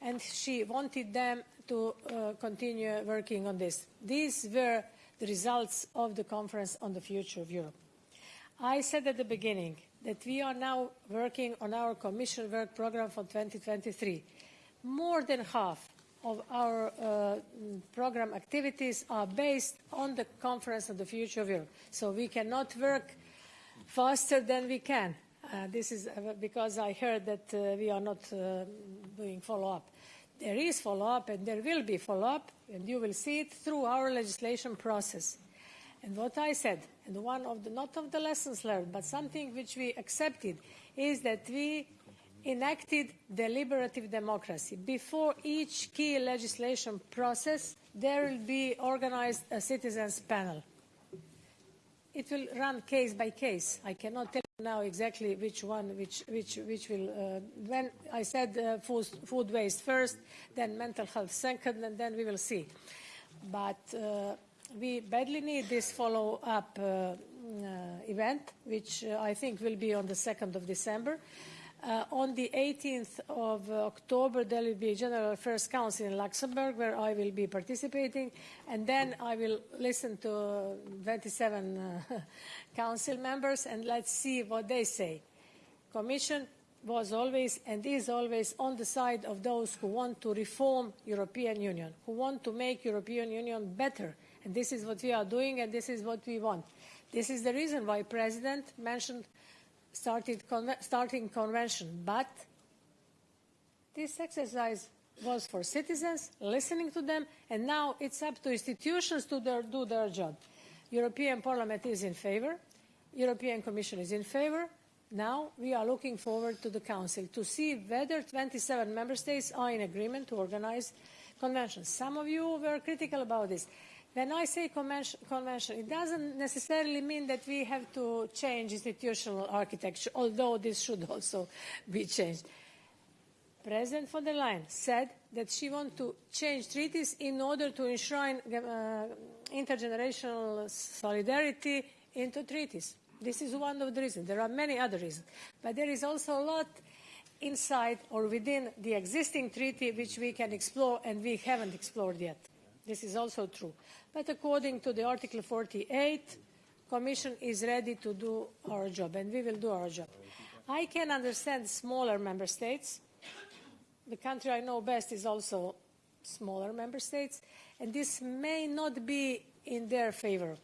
and she wanted them to uh, continue working on this. These were the results of the conference on the future of Europe. I said at the beginning that we are now working on our Commission work programme for 2023. More than half of our uh, program activities are based on the conference on the future of Europe. So we cannot work faster than we can. Uh, this is uh, because I heard that uh, we are not uh, doing follow-up. There is follow-up and there will be follow-up and you will see it through our legislation process. And what I said, and one of the, not of the lessons learned, but something which we accepted, is that we enacted deliberative democracy. Before each key legislation process, there will be organized a citizens panel. It will run case by case. I cannot tell you now exactly which one, which, which, which will, uh, when I said uh, food, food waste first, then mental health second, and then we will see. But uh, we badly need this follow-up uh, uh, event, which uh, I think will be on the 2nd of December. Uh, on the 18th of uh, October, there will be a General Affairs Council in Luxembourg, where I will be participating, and then I will listen to 27 uh, council members, and let's see what they say. Commission was always and is always on the side of those who want to reform European Union, who want to make European Union better, and this is what we are doing, and this is what we want. This is the reason why President mentioned started starting convention, but this exercise was for citizens, listening to them, and now it's up to institutions to their, do their job. European Parliament is in favor, European Commission is in favor. Now we are looking forward to the Council to see whether 27 member states are in agreement to organize conventions. Some of you were critical about this. When I say convention, it doesn't necessarily mean that we have to change institutional architecture, although this should also be changed. President von der Leyen said that she wants to change treaties in order to enshrine uh, intergenerational solidarity into treaties. This is one of the reasons. There are many other reasons. But there is also a lot inside or within the existing treaty which we can explore and we haven't explored yet. This is also true. But according to the Article 48, Commission is ready to do our job, and we will do our job. I can understand smaller member states. The country I know best is also smaller member states, and this may not be in their favor.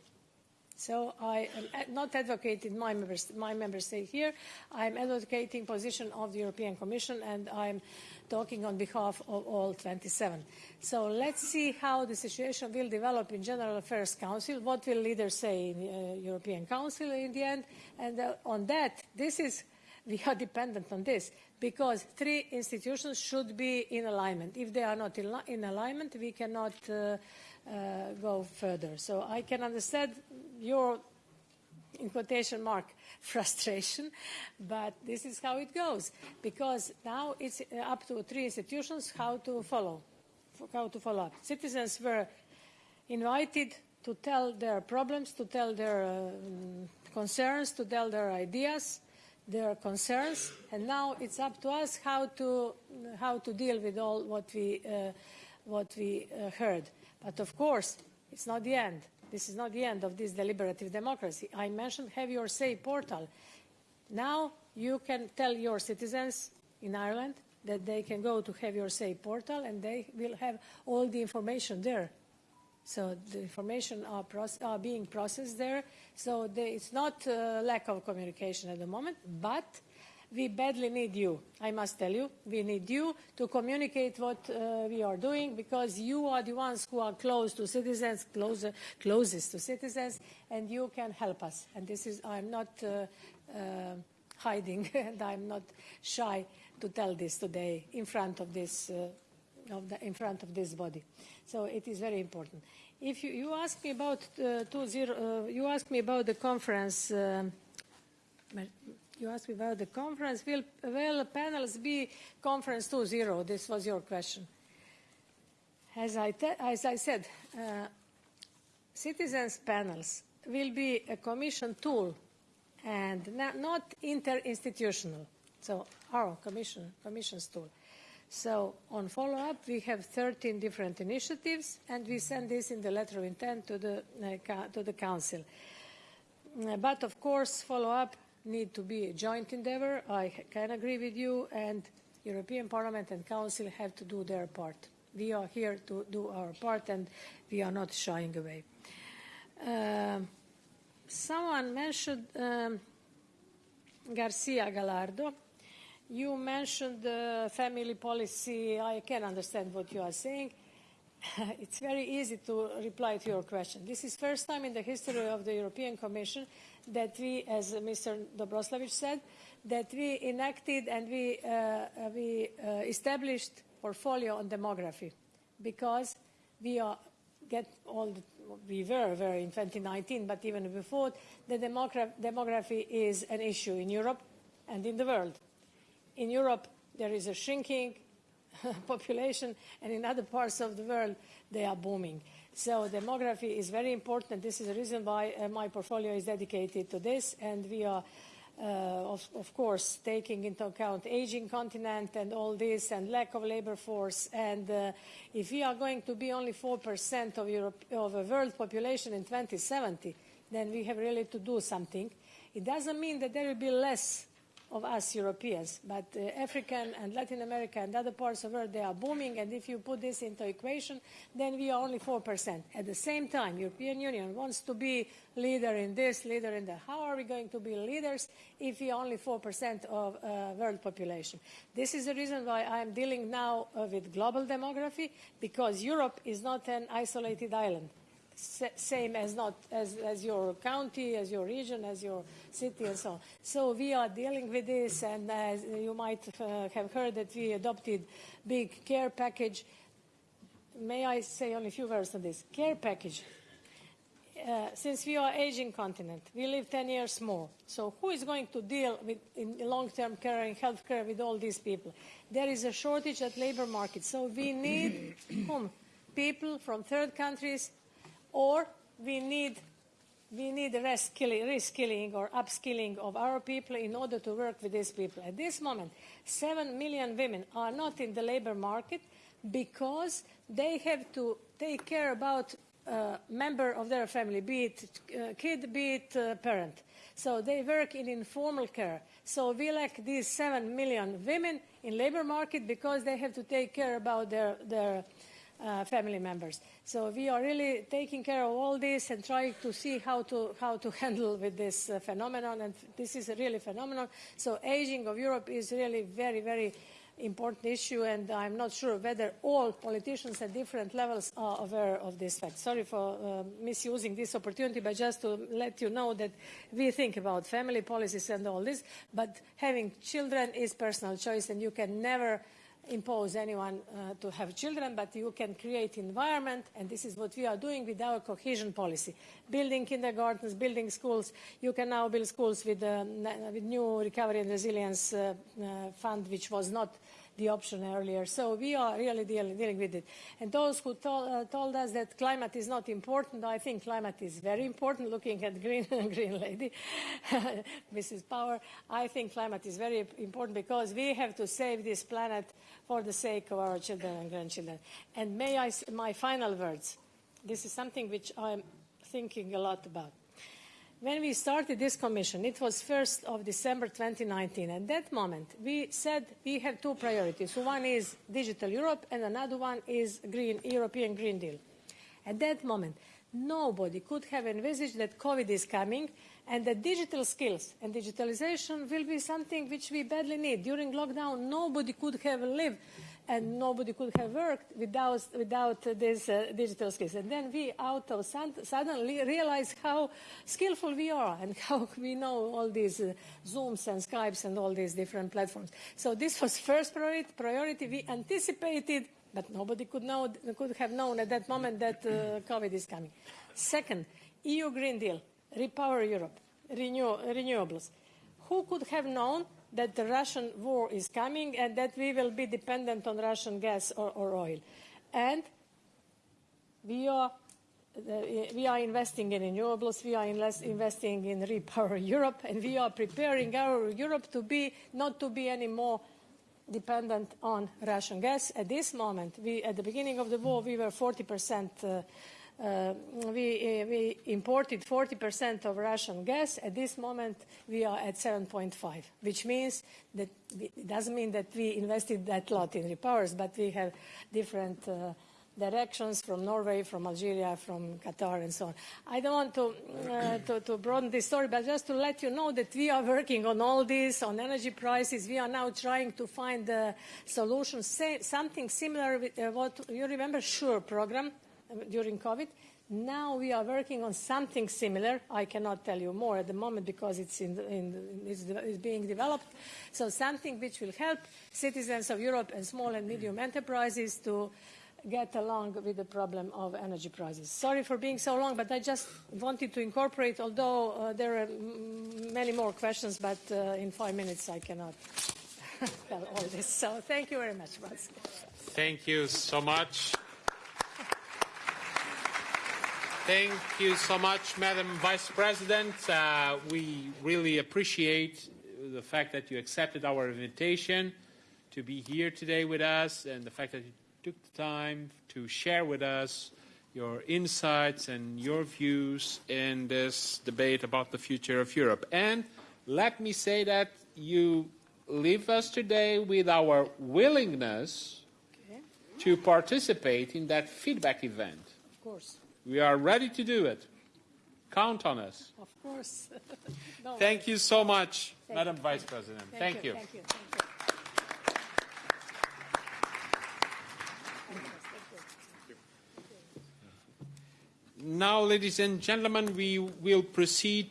So I am not advocating my member, my member state here. I'm advocating position of the European Commission, and I'm talking on behalf of all 27. So let's see how the situation will develop in General Affairs Council, what will leaders say in uh, European Council in the end, and uh, on that, this is, we are dependent on this, because three institutions should be in alignment. If they are not in, in alignment, we cannot uh, uh, go further. So I can understand your in quotation mark, frustration, but this is how it goes, because now it's uh, up to three institutions how to follow, how to follow up. Citizens were invited to tell their problems, to tell their uh, concerns, to tell their ideas, their concerns, and now it's up to us how to, how to deal with all what we, uh, what we uh, heard. But of course, it's not the end this is not the end of this deliberative democracy. I mentioned Have Your Say portal. Now you can tell your citizens in Ireland that they can go to Have Your Say portal and they will have all the information there. So the information are, are being processed there. So they, it's not a lack of communication at the moment, but we badly need you. I must tell you, we need you to communicate what uh, we are doing because you are the ones who are close to citizens, closer, closest to citizens, and you can help us. And this is, I'm not uh, uh, hiding and I'm not shy to tell this today in front of this, uh, of the, in front of this body. So it is very important. If you, you ask me about uh, two zero, uh, you ask me about the conference. You asked me about the conference. Will, will panels be conference 2.0? This was your question. As I, as I said, uh, citizens panels will be a commission tool and not interinstitutional. So our commission, commission's tool. So on follow-up, we have 13 different initiatives, and we send this in the letter of intent to the, uh, to the Council. Uh, but of course, follow-up need to be a joint endeavour. I can agree with you, and European Parliament and Council have to do their part. We are here to do our part, and we are not shying away. Uh, someone mentioned um, Garcia Gallardo. You mentioned the family policy. I can understand what you are saying. it's very easy to reply to your question. This is first time in the history of the European Commission that we, as Mr. Dobroslavic said, that we enacted and we, uh, we uh, established portfolio on demography because we are get all the, we were very in 2019, but even before, the demogra demography is an issue in Europe and in the world. In Europe, there is a shrinking population, and in other parts of the world, they are booming. So demography is very important. This is the reason why uh, my portfolio is dedicated to this, and we are, uh, of, of, course, taking into account aging continent and all this, and lack of labor force. And uh, if we are going to be only 4% of, Europe, of the world population in 2070, then we have really to do something. It doesn't mean that there will be less of us Europeans, but uh, African and Latin America and other parts of the world, they are booming, and if you put this into equation, then we are only 4%. At the same time, European Union wants to be leader in this, leader in that. How are we going to be leaders if we are only 4% of uh, world population? This is the reason why I am dealing now uh, with global demography, because Europe is not an isolated island same as not as, as your county, as your region, as your city, and so on. So we are dealing with this, and as you might uh, have heard that we adopted big care package. May I say only a few words on this care package? Uh, since we are aging continent, we live 10 years more. So who is going to deal with in long-term care and health care with all these people? There is a shortage at labor market. So we need whom? People from third countries or we need we need reskilling, or upskilling of our people in order to work with these people. At this moment, 7 million women are not in the labor market because they have to take care about a member of their family, be it uh, kid, be it uh, parent. So they work in informal care. So we lack these 7 million women in labor market because they have to take care about their, their uh, family members. So we are really taking care of all this and trying to see how to, how to handle with this uh, phenomenon. And this is a really phenomenon. So aging of Europe is really very, very important issue, and I'm not sure whether all politicians at different levels are aware of this fact. Sorry for uh, misusing this opportunity, but just to let you know that we think about family policies and all this, but having children is personal choice, and you can never impose anyone uh, to have children, but you can create environment, and this is what we are doing with our cohesion policy. Building kindergartens, building schools. You can now build schools with, um, with new recovery and resilience uh, uh, fund, which was not the option earlier. So we are really dealing, dealing with it. And those who told, uh, told us that climate is not important, I think climate is very important. Looking at Green, green Lady, Mrs. Power, I think climate is very important because we have to save this planet for the sake of our children and grandchildren. And may I, say my final words, this is something which I'm thinking a lot about. When we started this commission, it was 1st of December 2019. At that moment, we said we have two priorities. One is digital Europe and another one is green, European Green Deal. At that moment, nobody could have envisaged that COVID is coming and that digital skills and digitalization will be something which we badly need. During lockdown, nobody could have lived and nobody could have worked without, without these uh, digital skills. And then we out of suddenly realize how skillful we are and how we know all these uh, Zooms and Skypes and all these different platforms. So this was first priority. We anticipated, but nobody could, know, could have known at that moment that uh, COVID is coming. Second, EU Green Deal, Repower Europe, renew, renewables. Who could have known that the Russian war is coming and that we will be dependent on Russian gas or, or oil. And we are, uh, we are investing in renewables, we are investing in Repower Europe, and we are preparing our Europe to be, not to be any more dependent on Russian gas. At this moment, we, at the beginning of the war, we were 40 percent uh, uh, we, uh, we, imported 40% of Russian gas. At this moment, we are at 7.5, which means that we, it doesn't mean that we invested that lot in repowers, but we have different uh, directions from Norway, from Algeria, from Qatar, and so on. I don't want to, uh, to, to, broaden this story, but just to let you know that we are working on all this, on energy prices. We are now trying to find a solution, something similar with uh, what you remember, SURE program, during COVID. Now we are working on something similar. I cannot tell you more at the moment because it's, in, in, it's, it's being developed. So something which will help citizens of Europe and small and medium enterprises to get along with the problem of energy prices. Sorry for being so long, but I just wanted to incorporate, although uh, there are many more questions, but uh, in five minutes I cannot tell all this. So thank you very much, Thank you so much. Thank you so much, Madam Vice President. Uh, we really appreciate the fact that you accepted our invitation to be here today with us and the fact that you took the time to share with us your insights and your views in this debate about the future of Europe. And let me say that you leave us today with our willingness okay. to participate in that feedback event. Of course. We are ready to do it. Count on us. Of course. no Thank you so much, Thank Madam you. Vice President. Thank, Thank you. you. Thank you. Now, ladies and gentlemen, we will proceed